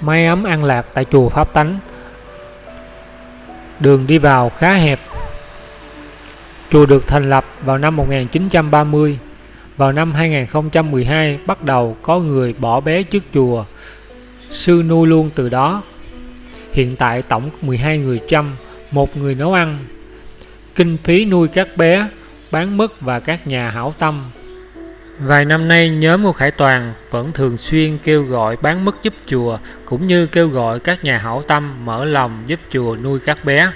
Mái ấm an lạc tại chùa Pháp Tánh. Đường đi vào khá hẹp. Chùa được thành lập vào năm 1930 Vào năm 2012 bắt đầu có người bỏ bé trước chùa. Sư nuôi luôn từ đó. Hiện tại tổng 12 người chăm, một người nấu ăn. Kinh phí nuôi các bé, bán mứt và các nhà hảo tâm. Vài năm nay, nhóm của Khải Toàn vẫn thường xuyên kêu gọi bán mức giúp chùa, cũng như kêu gọi các nhà hảo tâm mở lòng giúp chùa nuôi các bé.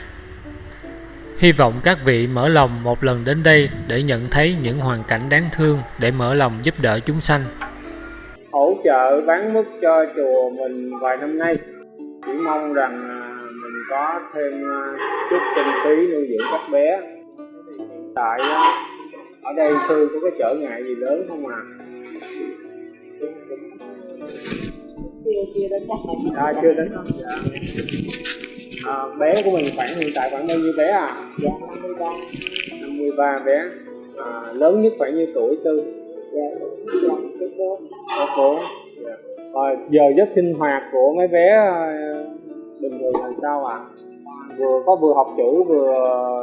Hy vọng các vị mở lòng một lần đến đây để nhận thấy những hoàn cảnh đáng thương để mở lòng giúp đỡ chúng sanh. Hỗ trợ bán mức cho chùa mình vài năm nay, chỉ mong rằng à, mình có thêm à, chút kinh phí nuôi dưỡng các bé. Hiện tại à, ở đây sư có cái trở ngại gì lớn không à? Chưa chưa đến chắc à chưa đến. Không dạ. à, bé của mình khoảng hiện tại khoảng bao nhiêu bé à? Dạ 53 53 bé. À, lớn nhất khoảng nhiêu tuổi tư dạ cái cô dạ. rồi giờ giấc sinh hoạt của mấy bé à, bình thường là sao à vừa có vừa học chữ vừa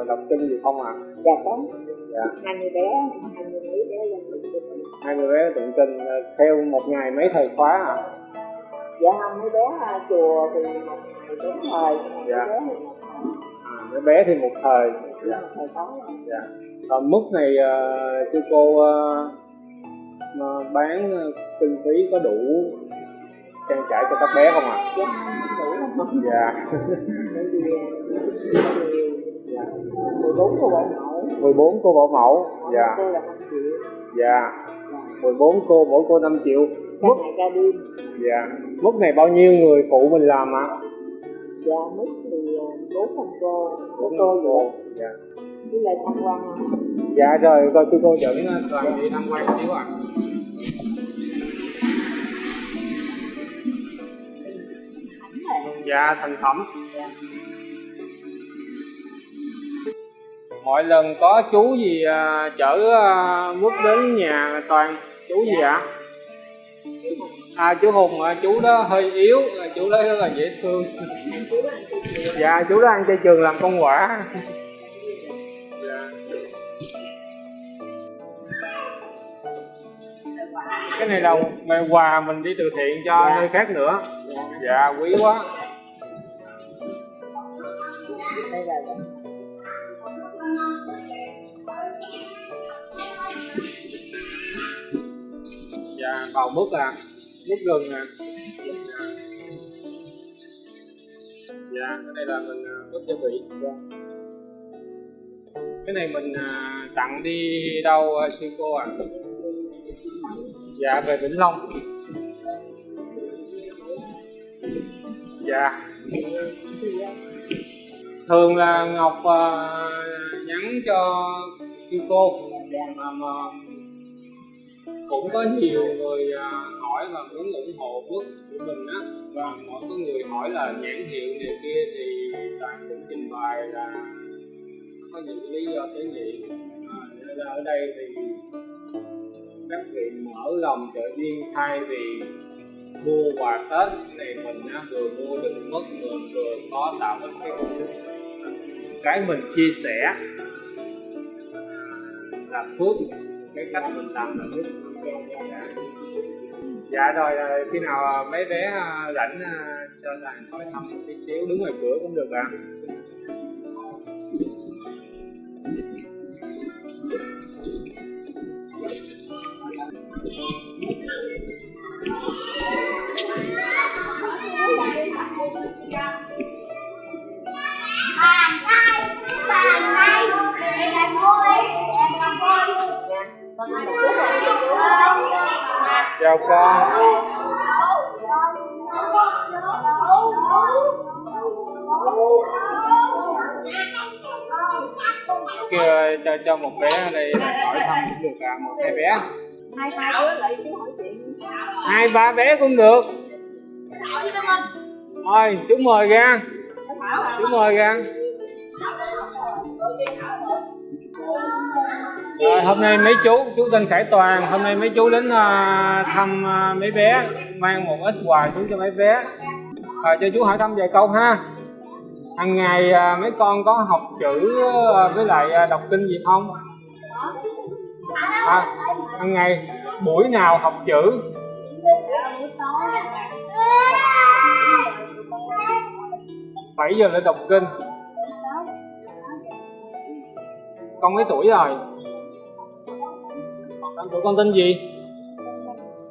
đọc kinh gì không à dạ có hai mươi bé hai mươi mấy bé lên tụng kinh hai mươi bé tụng kinh à, theo một ngày mấy thời khóa à dạ hai mấy bé à, chùa thì một ngày bốn thời Dạ. mấy bé thì một à, mấy bé thì một thời. Dạ. Thời dạ. Còn mức này uh, sư cô uh, mà bán kinh phí có đủ trang trải cho các bé không ạ? Dạ không đủ. Không dạ. Bởi vì dạ. Mười bốn cô bảo mẫu 14 cô bảo mẫu. Dạ. Cô là năm triệu. Dạ. dạ 14 cô mỗi cô 5 triệu. Ngày ca đêm. Dạ. mức này bao nhiêu người phụ mình làm ạ? Dạ mức thì à, bốn trăm cô. Bốn cô vậy. Dạ. Với lại tham quan dạ rồi rồi sư cô dẫn uh, toàn đi tham quan xíu ạ. Dạ thành phẩm mỗi lần có chú gì à, chở à, mướp đến nhà toàn chú gì ạ à chú hùng à, chú đó hơi yếu à, chú đó rất là dễ thương dạ chú đó ăn chay trường làm công quả dạ. cái này là quà mình đi từ thiện cho Dạ. nơi khác nữa dạ dạ quý quá đây là vào mứt là mứt gừng nè. dạ cái này là mình à, mứt gia vị dạ. cái này mình à, tặng đi đâu à, sư cô à dạ về vĩnh long. Dạ. Thường là ngọc uh, nhắn cho sư cô mà mà cũng có nhiều người à, hỏi và muốn ủng hộ bước của mình á. Và mỗi có người hỏi là nhãn hiệu này kia thì toàn cũng trình bày là có những lý do tế nhị à, nên là ở đây thì các vị mở lòng trợ duyên thay vì mua quà tết cái này mình á, vừa mua được mất vừa vừa có tạo nên cái cái mình chia sẻ là phước cái cách mình làm là phước dạ. rồi ờ, khi nào ờ, mấy bé ờ, rảnh cho làng hỏi thăm một tí xíu, đứng ngoài cửa cũng được ạ bàn con. Kia cho cho một bé ở đây là hỏi thăm cũng được à một, hai bé. Hai ba bé lại chứ hỏi chuyện hai, ba bé cũng được. Thôi, chú mời ra. Chú mời ra. Rồi, hôm nay mấy chú, chú tên Khải Toàn, hôm nay mấy chú đến uh, thăm uh, mấy bé, mang một ít quà xuống cho mấy bé. À, cho chú hỏi thăm vài câu ha. Hàng ngày à, mấy con có học chữ à, với lại à, đọc kinh gì không? À, hàng ngày buổi nào học chữ? Bảy giờ lên đọc kinh. Con mấy tuổi rồi? Con tụi tuổi con tên gì?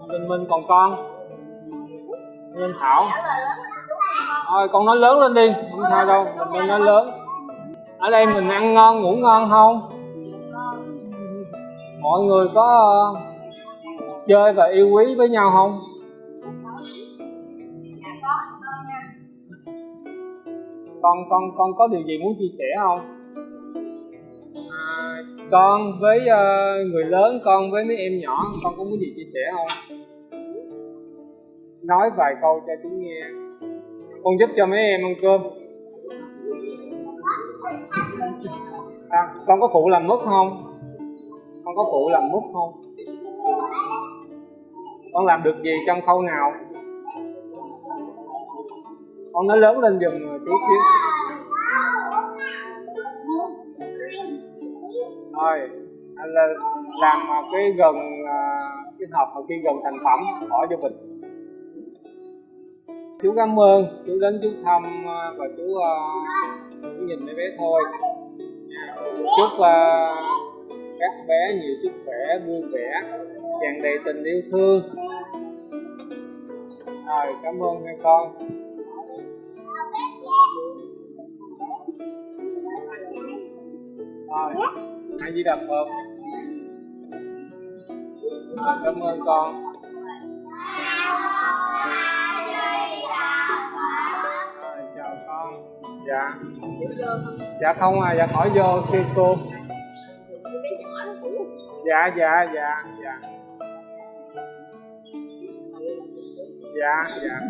Con tên Minh còn con? Tên Thảo. Thôi con nói lớn lên đi, không sao đâu, mình nên nói lớn. Ở đây mình ăn ngon, ngủ ngon không? Mọi người có ờ, chơi và yêu quý với nhau không? Con con con có điều gì muốn chia sẻ không? Con với uh, người lớn, con với mấy em nhỏ, con có muốn gì chia sẻ không? Nói vài câu cho chúng nghe. Con giúp cho mấy em ăn cơm. À, con có phụ làm mứt không? Con có phụ làm mứt không? Con làm được gì trong khâu nào? Con nói lớn lên giùm ờ, chú xíu. Thôi anh là làm à, cái gần à, cái hộp mà khi gần thành phẩm bỏ cho mình. Chú cảm ơn, chú đến chú thăm à, và chú, uh, chú nhìn mấy bé thôi. Chúc uh, các bé nhiều sức khỏe, vui vẻ, tràn đầy tình yêu thương. Rồi, cảm ơn hai con. Rồi, hai di đà Phật. Cảm ơn con. Chào con. Dạ. Dạ không à, dạ khỏi vô sư cô. Dạ, dạ, dạ, dạ. Dạ, dạ.